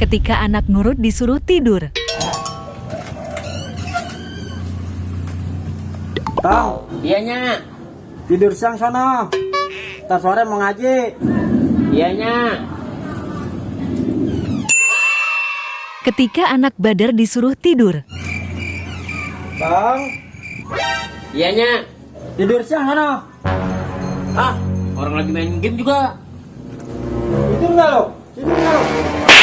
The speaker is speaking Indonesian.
ketika anak nurut disuruh tidur. Bang, iyanya. Tidur siang sana. Tar sore mau ngaji. Iya nyak. Ketika anak Badar disuruh tidur. Bang. Iyanya. Tidur siang sana. Ah, orang lagi main game juga.